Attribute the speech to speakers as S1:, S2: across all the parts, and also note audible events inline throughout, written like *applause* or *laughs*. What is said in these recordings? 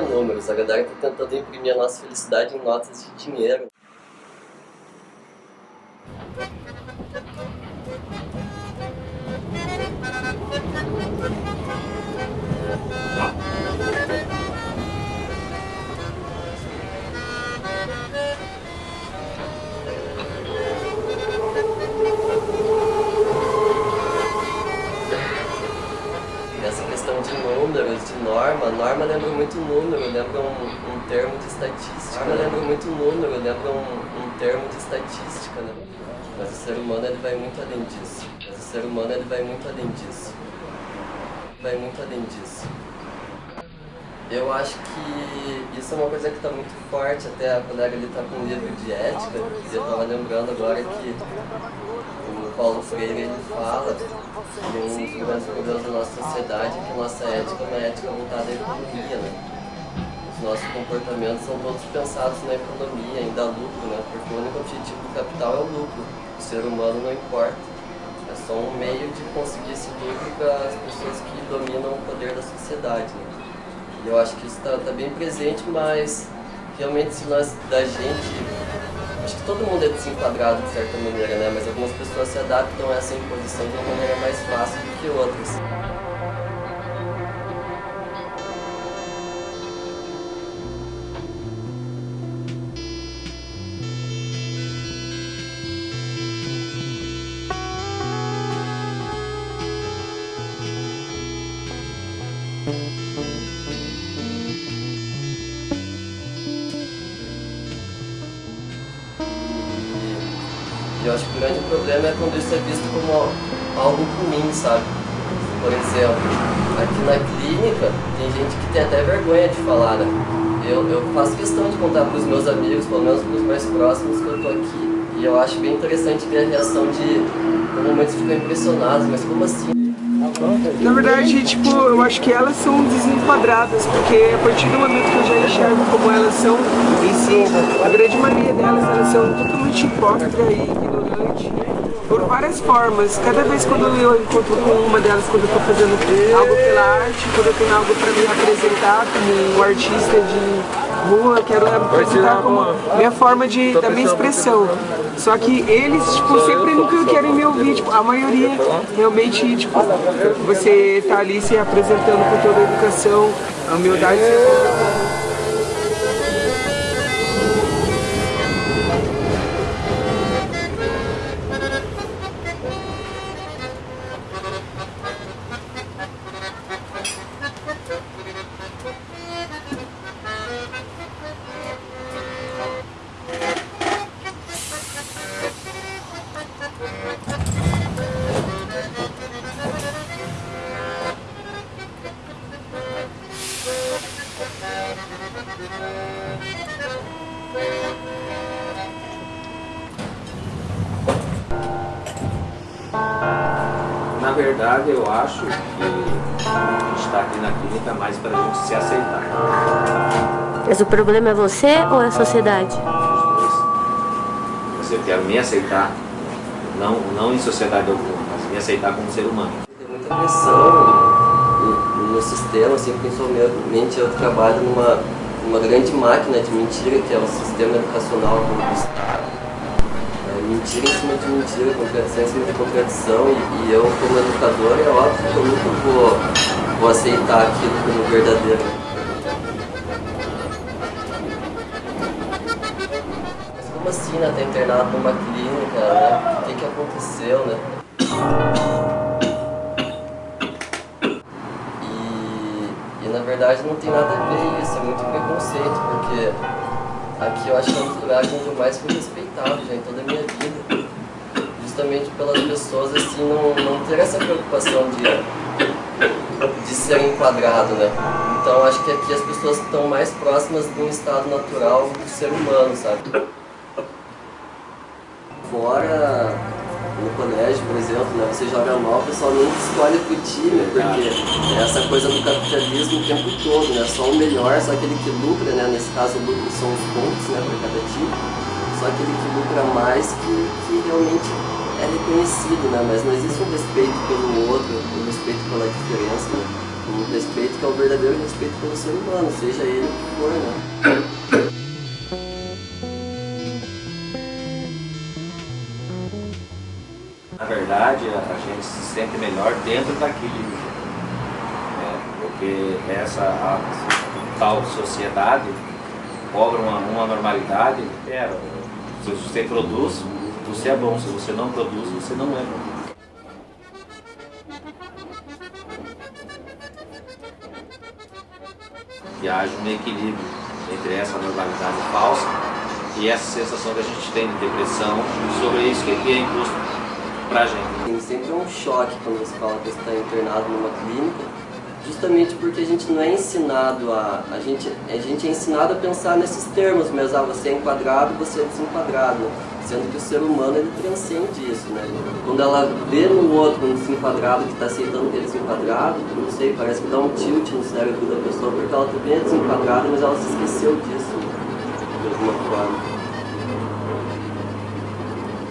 S1: não números. A galera está tentando imprimir a nossa felicidade em notas de dinheiro. Norma. Norma lembra muito número, lembra um, um termo de estatística. Norma lembra muito número, lembra um, um termo de estatística. Né? Mas o ser humano ele vai muito além disso. Mas o ser humano ele vai muito além disso. Vai muito além disso. Eu acho que isso é uma coisa que está muito forte, até a colega ali está com um livro de ética, e eu estava lembrando agora que Paulo Freire ele fala que um dos grandes problemas da nossa sociedade que nossa ética é uma ética voltada à economia, né? Os nossos comportamentos são todos pensados na economia, em dar lucro, né? Porque o único objetivo do capital é o lucro, o ser humano não importa. É só um meio de conseguir esse lucro para as pessoas que dominam o poder da sociedade, né? eu acho que isso está tá bem presente, mas realmente se nós, da gente, acho que todo mundo é desenquadrado de certa maneira, né? Mas algumas pessoas se adaptam a essa imposição de uma maneira mais fácil do que outras. eu acho que o grande problema é quando isso é visto como algo ruim, sabe? Por exemplo, aqui na clínica tem gente que tem até vergonha de falar, né? Eu, eu faço questão de contar para os meus amigos, pelo menos para os mais próximos, que eu tô aqui. E eu acho bem interessante ver a reação de, momentos ficam impressionados, mas como assim?
S2: Na verdade, tipo, eu acho que elas são desenquadradas, porque a partir do momento que eu já enxergo como elas são em si, a grande maioria delas, elas são totalmente hipócritas e por várias formas. Cada vez quando eu encontro com uma delas, quando eu estou fazendo algo pela arte, quando eu tenho algo para me apresentar como um artista de rua, quero apresentar como minha forma de, da minha expressão. Só que eles, tipo, sempre nunca querem me ouvir, tipo, a maioria realmente, tipo, você tá ali se apresentando com toda a educação, a humildade.
S3: Verdade, eu acho que a gente está aqui na clínica mais para a gente se aceitar.
S4: Mas o problema é você ou é a sociedade?
S3: Você quer me aceitar, não, não em sociedade alguma, mas me aceitar como ser humano.
S1: Tem muita pressão no, no sistema, assim, principalmente eu trabalho numa, numa grande máquina de mentira, que é o sistema educacional do Estado mentira em cima de mentira, contradição em cima de contradição, e, e eu, como educador, é óbvio que eu nunca vou, vou aceitar aquilo como verdadeiro. Mas como assim, né? Tá internado numa clínica, né? O que, que aconteceu, né? E, e na verdade não tem nada a ver isso, é muito preconceito, porque Aqui eu acho que é um dos lugares onde eu mais fui respeitado já em toda a minha vida. Justamente pelas pessoas assim não, não ter essa preocupação de, de ser enquadrado, né? Então acho que aqui as pessoas estão mais próximas de um estado natural do ser humano, sabe? Fora colégio, por exemplo, né, você joga mal, o pessoal nem escolhe pro time, porque é essa coisa do capitalismo o tempo todo, né? Só o melhor, só aquele que lucra, né? Nesse caso são os pontos né, para cada time, só aquele que lucra mais que, que realmente é reconhecido, né? Mas não existe um respeito pelo outro, um respeito pela diferença, né? Um respeito que é o verdadeiro respeito pelo ser humano, seja ele o que for, né?
S3: A gente se sente melhor dentro daquilo. né? porque essa a tal sociedade cobra uma, uma normalidade. É, se você produz, você é bom. Se você não produz, você não é bom. Que haja um equilíbrio entre essa normalidade falsa e essa sensação que a gente tem de depressão sobre isso que é imposto pra gente.
S1: Tem sempre um choque quando você fala que está internado numa clínica, justamente porque a gente não é ensinado a... A gente, a gente é ensinado a pensar nesses termos mesmo, ah, você é enquadrado, você é desenquadrado, sendo que o ser humano ele transcende isso, né? Quando ela vê no outro um desenquadrado que está aceitando que é desenquadrado, não sei, parece que dá um tilt no cérebro da pessoa, porque ela também é desenquadrada, mas ela se esqueceu disso, de alguma forma.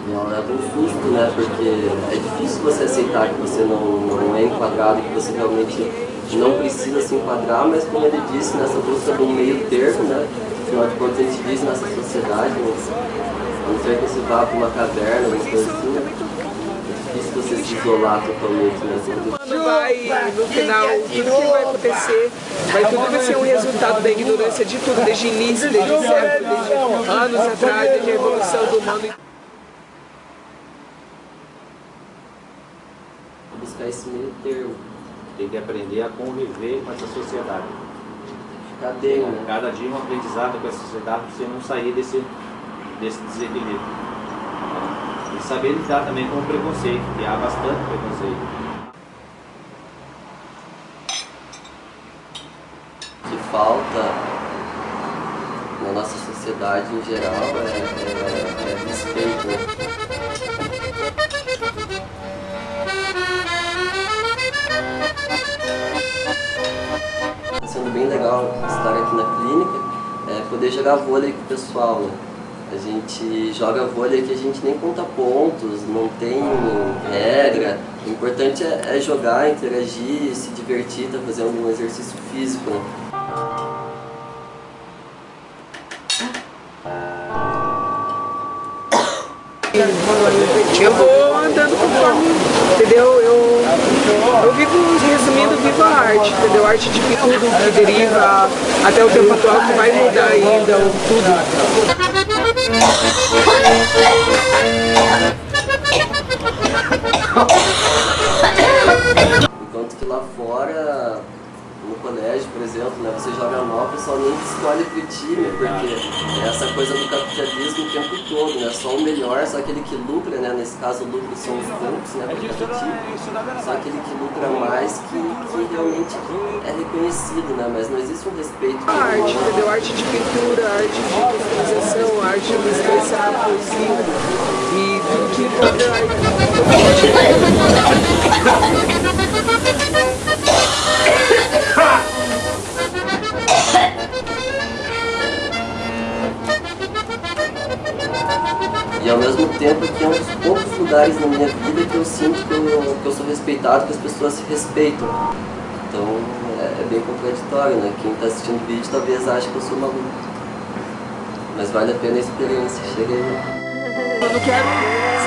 S1: Ela leva um susto, né? Porque é difícil você aceitar que você não, não é enquadrado, que você realmente não precisa se enquadrar, mas como ele disse, nessa busca do meio termo, né? Afinal de contas, a gente diz nessa sociedade, mas, a não ser que você vá para uma caverna, uma coisa assim, é difícil você se isolar totalmente, né?
S2: Quando vai, no final, tudo que vai acontecer, vai tudo vai ser um resultado da ignorância de tudo, desde início, desde século, desde anos atrás, desde a evolução do humano.
S1: Buscar esse meio termo.
S3: Tem que aprender a conviver com essa sociedade.
S1: Cadê, né?
S3: Cada dia um aprendizado com essa sociedade para você não sair desse, desse desequilíbrio. E saber lidar também com o preconceito, que há bastante preconceito.
S1: O que falta na nossa sociedade em geral é, é, é respeito. Né? Tá sendo bem legal estar aqui na clínica, é, poder jogar vôlei com o pessoal. Né? A gente joga vôlei que a gente nem conta pontos, não tem regra. O importante é, é jogar, interagir, se divertir, tá fazendo um exercício físico. Né?
S2: Eu vou andando conforme, entendeu? Eu, eu vivo, resumindo, vivo a arte, entendeu? A arte de tudo que deriva até o tempo atual que vai mudar ainda, tudo.
S1: Né, você joga mal, o pessoal nem escolhe pro time, porque é essa coisa do capitalismo o tempo todo, né? Só o melhor, só aquele que lucra, né? Nesse caso o lucro são os bancos, né? Por cada time. Só aquele que lucra mais que, que realmente é reconhecido, né? Mas não existe um respeito.
S2: A arte, entendeu? Arte de pintura, arte de customização, arte de expressar a poesia e tudo que envolve a *laughs*
S1: E ao mesmo tempo que é um dos poucos lugares na minha vida que eu sinto que eu, que eu sou respeitado, que as pessoas se respeitam. Então é, é bem contraditório, né? Quem está assistindo o vídeo talvez ache que eu sou maluco. Mas vale a pena a experiência, chega aí.
S2: Eu não quero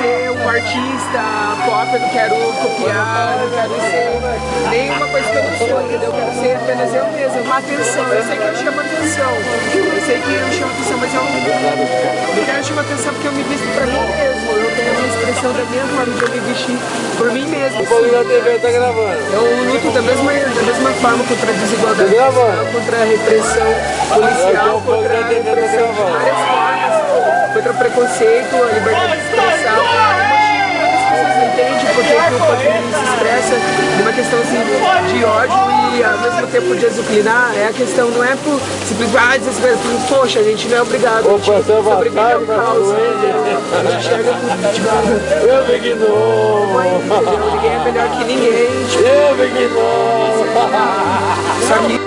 S2: ser um artista pop, eu não quero copiar, eu não quero ser nenhuma coisa que eu não sou, entendeu? Eu quero ser apenas eu mesmo, uma atenção. Eu sei que eu chamo atenção, eu sei que eu chamo atenção, mas eu não, não quero chamar atenção porque eu me visto pra mim mesmo. Eu tenho a minha expressão da mesma forma de eu me vestir por mim mesmo.
S5: O da TV tá gravando.
S2: Eu luto da mesma, da mesma forma contra a desigualdade,
S5: Tá
S2: contra a repressão policial,
S5: fogo
S2: contra a
S5: tá
S2: repressão de várias formas, contra o preconceito, a liberdade de expressão. As pessoas não entendem porque que o feminismo se expressa numa questão assim, de ódio e ao mesmo tempo de disciplinar. É a questão, não é por simplesmente, ah, desespero, por, poxa, a gente não é obrigado, a gente sobrevive ao caos? A gente enxerga tudo, tipo,
S5: Eu Novo!
S2: entendeu? Ninguém é melhor que ninguém, tipo,
S5: Eu Big Novo!
S2: Só que